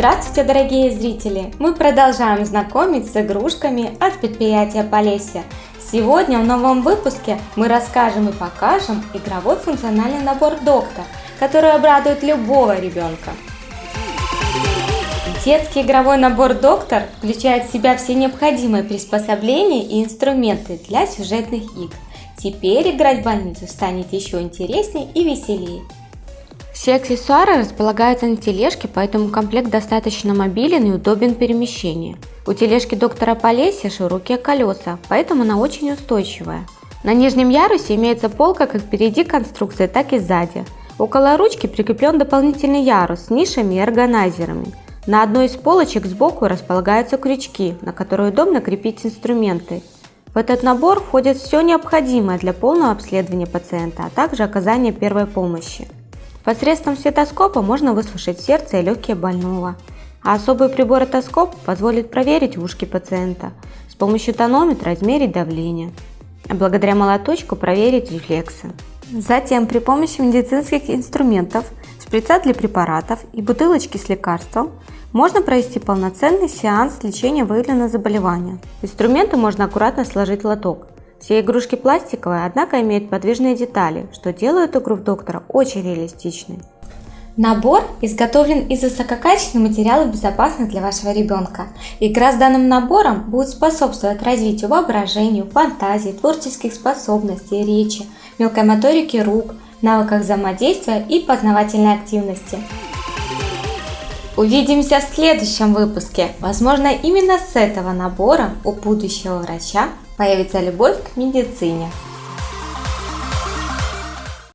Здравствуйте, дорогие зрители! Мы продолжаем знакомить с игрушками от предприятия Полесье. Сегодня в новом выпуске мы расскажем и покажем игровой функциональный набор Доктор, который обрадует любого ребенка. Детский игровой набор «Доктор» включает в себя все необходимые приспособления и инструменты для сюжетных игр. Теперь играть в больницу станет еще интереснее и веселее. Все аксессуары располагаются на тележке, поэтому комплект достаточно мобилен и удобен в перемещении. У тележки доктора Полесья широкие колеса, поэтому она очень устойчивая. На нижнем ярусе имеется полка как впереди конструкции, так и сзади. Около ручки прикреплен дополнительный ярус с нишами и органайзерами. На одной из полочек сбоку располагаются крючки, на которые удобно крепить инструменты. В этот набор входит все необходимое для полного обследования пациента, а также оказания первой помощи. Посредством стетоскопа можно выслушать сердце и легкие больного, а особый прибор этоскоп позволит проверить ушки пациента, с помощью тонометра измерить давление, а благодаря молоточку проверить рефлексы. Затем при помощи медицинских инструментов, шприца для препаратов и бутылочки с лекарством можно провести полноценный сеанс лечения выявленного заболевания. Инструменту можно аккуратно сложить лоток. Все игрушки пластиковые, однако имеют подвижные детали, что делает игру в доктора очень реалистичной. Набор изготовлен из высококачественных материалов, безопасных для вашего ребенка. Игра с данным набором будет способствовать развитию воображению, фантазии, творческих способностей, речи, мелкой моторики рук, навыках взаимодействия и познавательной активности. Увидимся в следующем выпуске. Возможно, именно с этого набора у будущего врача появится любовь к медицине.